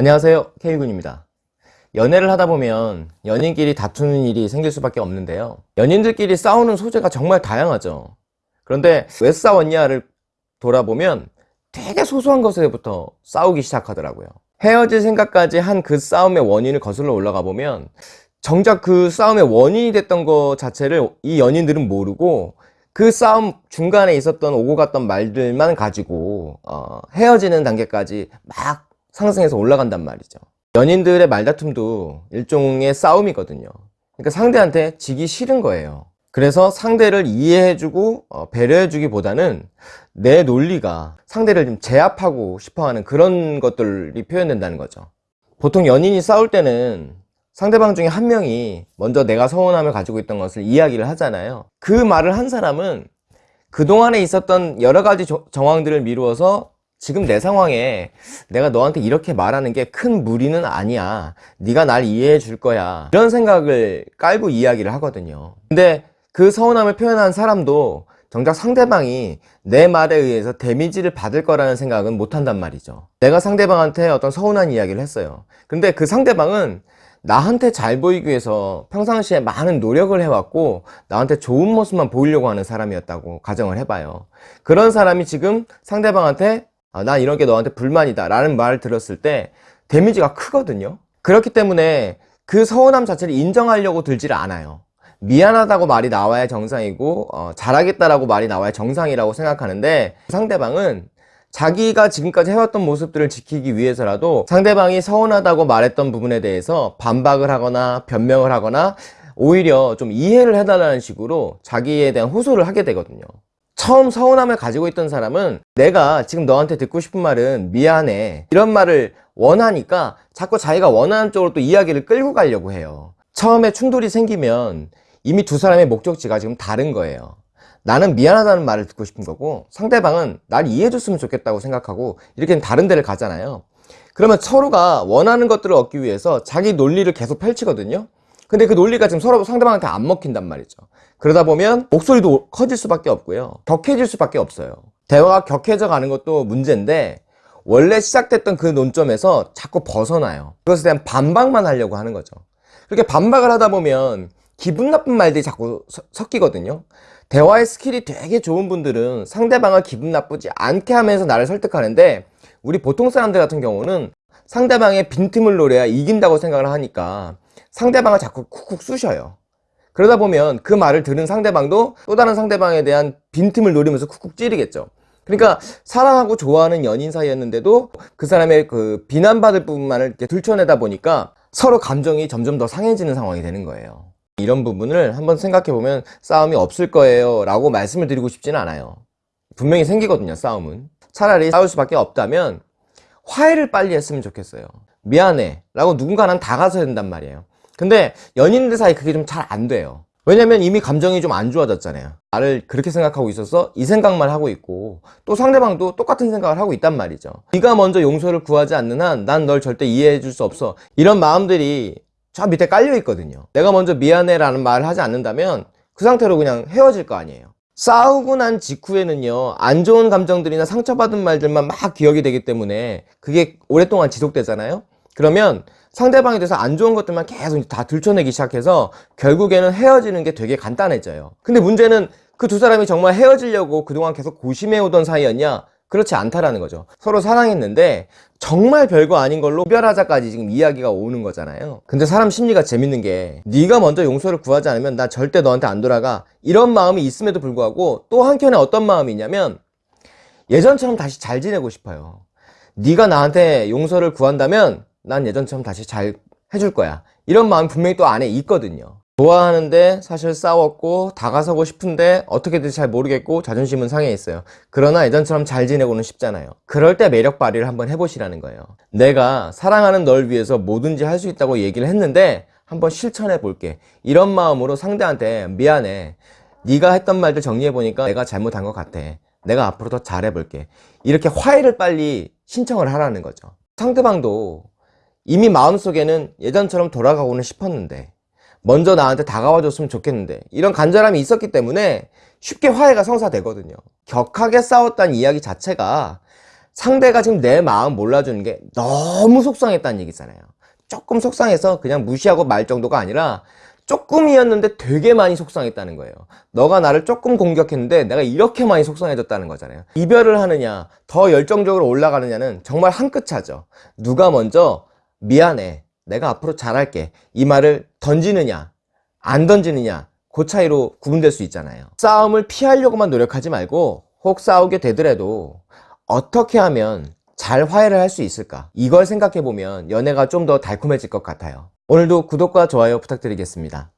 안녕하세요. K군입니다. 연애를 하다 보면 연인끼리 다투는 일이 생길 수밖에 없는데요. 연인들끼리 싸우는 소재가 정말 다양하죠. 그런데 왜 싸웠냐를 돌아보면 되게 소소한 것에부터 싸우기 시작하더라고요. 헤어질 생각까지 한 그 싸움의 원인을 거슬러 올라가 보면 정작 그 싸움의 원인이 됐던 것 자체를 이 연인들은 모르고 그 싸움 중간에 있었던 오고 갔던 말들만 가지고 어, 헤어지는 단계까지 막 상승해서 올라간단 말이죠. 연인들의 말다툼도 일종의 싸움이거든요. 그러니까 상대한테 지기 싫은 거예요. 그래서 상대를 이해해주고 어, 배려해주기 보다는 내 논리가 상대를 좀 제압하고 싶어하는 그런 것들이 표현된다는 거죠. 보통 연인이 싸울 때는 상대방 중에 한 명이 먼저 내가 서운함을 가지고 있던 것을 이야기를 하잖아요. 그 말을 한 사람은 그동안에 있었던 여러 가지 정황들을 미루어서 지금 내 상황에 내가 너한테 이렇게 말하는 게 큰 무리는 아니야. 네가 날 이해해 줄 거야. 이런 생각을 깔고 이야기를 하거든요. 근데 그 서운함을 표현한 사람도 정작 상대방이 내 말에 의해서 데미지를 받을 거라는 생각은 못 한단 말이죠. 내가 상대방한테 어떤 서운한 이야기를 했어요. 근데 그 상대방은 나한테 잘 보이기 위해서 평상시에 많은 노력을 해왔고 나한테 좋은 모습만 보이려고 하는 사람이었다고 가정을 해봐요. 그런 사람이 지금 상대방한테 아, 난 이런 게 너한테 불만이다 라는 말을 들었을 때 데미지가 크거든요. 그렇기 때문에 그 서운함 자체를 인정하려고 들지를 않아요. 미안하다고 말이 나와야 정상이고 어, 잘하겠다라고 말이 나와야 정상이라고 생각하는데 상대방은 자기가 지금까지 해왔던 모습들을 지키기 위해서라도 상대방이 서운하다고 말했던 부분에 대해서 반박을 하거나 변명을 하거나 오히려 좀 이해를 해달라는 식으로 자기에 대한 호소를 하게 되거든요 처음 서운함을 가지고 있던 사람은 내가 지금 너한테 듣고 싶은 말은 미안해. 이런 말을 원하니까 자꾸 자기가 원하는 쪽으로 또 이야기를 끌고 가려고 해요. 처음에 충돌이 생기면 이미 두 사람의 목적지가 지금 다른 거예요. 나는 미안하다는 말을 듣고 싶은 거고 상대방은 날 이해해 줬으면 좋겠다고 생각하고 이렇게 다른 데를 가잖아요. 그러면 서로가 원하는 것들을 얻기 위해서 자기 논리를 계속 펼치거든요. 근데 그 논리가 지금 서로 상대방한테 안 먹힌단 말이죠 그러다 보면 목소리도 커질 수밖에 없고요. 격해질 수밖에 없어요. 대화가 격해져 가는 것도 문제인데 원래 시작됐던 그 논점에서 자꾸 벗어나요. 그것에 대한 반박만 하려고 하는 거죠. 그렇게 반박을 하다 보면 기분 나쁜 말들이 자꾸 섞이거든요. 대화의 스킬이 되게 좋은 분들은 상대방을 기분 나쁘지 않게 하면서 나를 설득하는데 우리 보통 사람들 같은 경우는 상대방의 빈틈을 노려야 이긴다고 생각을 하니까 상대방을 자꾸 쿡쿡 쑤셔요 그러다 보면 그 말을 들은 상대방도 또 다른 상대방에 대한 빈틈을 노리면서 쿡쿡 찌르겠죠. 그러니까 사랑하고 좋아하는 연인 사이였는데도 그 사람의 그 비난받을 부분만을 이렇게 들춰내다 보니까 서로 감정이 점점 더 상해지는 상황이 되는 거예요. 이런 부분을 한번 생각해 보면 싸움이 없을 거예요 라고 말씀을 드리고 싶지는 않아요. 분명히 생기거든요 싸움은. 차라리 싸울 수밖에 없다면 화해를 빨리 했으면 좋겠어요. 미안해 라고 누군가는 다가서야 된단 말이에요 근데 연인들 사이 그게 좀 잘 안 돼요. 왜냐면 이미 감정이 좀 안 좋아졌잖아요. 나를 그렇게 생각하고 있어서 이 생각만 하고 있고 또 상대방도 똑같은 생각을 하고 있단 말이죠. 네가 먼저 용서를 구하지 않는 한 난 널 절대 이해해 줄 수 없어. 이런 마음들이 저 밑에 깔려 있거든요. 내가 먼저 미안해 라는 말을 하지 않는다면 그 상태로 그냥 헤어질 거 아니에요. 싸우고 난 직후에는요 안 좋은 감정들이나 상처받은 말들만 막 기억이 되기 때문에 그게 오랫동안 지속되잖아요 그러면 상대방에 대해서 안 좋은 것들만 계속 다 들춰내기 시작해서 결국에는 헤어지는 게 되게 간단해져요. 근데 문제는 그 두 사람이 정말 헤어지려고 그동안 계속 고심해오던 사이였냐? 그렇지 않다라는 거죠. 서로 사랑했는데 정말 별거 아닌 걸로 이별하자까지 지금 이야기가 오는 거잖아요. 근데 사람 심리가 재밌는 게 네가 먼저 용서를 구하지 않으면 나 절대 너한테 안 돌아가. 이런 마음이 있음에도 불구하고 또 한켠에 어떤 마음이 있냐면 예전처럼 다시 잘 지내고 싶어요. 네가 나한테 용서를 구한다면 난 예전처럼 다시 잘 해줄 거야. 이런 마음 분명히 또 안에 있거든요. 좋아하는데 사실 싸웠고 다가서고 싶은데 어떻게 될지 잘 모르겠고 자존심은 상해 있어요. 그러나 예전처럼 잘 지내고는 싶잖아요. 그럴 때 매력 발휘를 한번 해보시라는 거예요. 내가 사랑하는 널 위해서 뭐든지 할 수 있다고 얘기를 했는데 한번 실천해 볼게. 이런 마음으로 상대한테 미안해. 네가 했던 말들 정리해 보니까 내가 잘못한 것 같아. 내가 앞으로 더 잘해 볼게. 이렇게 화해를 빨리 신청을 하라는 거죠. 상대방도 이미 마음속에는 예전처럼 돌아가고는 싶었는데 먼저 나한테 다가와 줬으면 좋겠는데 이런 간절함이 있었기 때문에 쉽게 화해가 성사되거든요 격하게 싸웠다는 이야기 자체가 상대가 지금 내 마음 몰라주는 게 너무 속상했다는 얘기잖아요. 조금 속상해서 그냥 무시하고 말 정도가 아니라 조금이었는데 되게 많이 속상했다는 거예요. 너가 나를 조금 공격했는데 내가 이렇게 많이 속상해졌다는 거잖아요. 이별을 하느냐, 더 열정적으로 올라가느냐는 정말 한 끗 차죠. 누가 먼저 미안해, 내가 앞으로 잘할게 이 말을 던지느냐, 안 던지느냐 그 차이로 구분될 수 있잖아요. 싸움을 피하려고만 노력하지 말고 혹 싸우게 되더라도 어떻게 하면 잘 화해를 할 수 있을까? 이걸 생각해 보면 연애가 좀 더 달콤해질 것 같아요. 오늘도 구독과 좋아요 부탁드리겠습니다.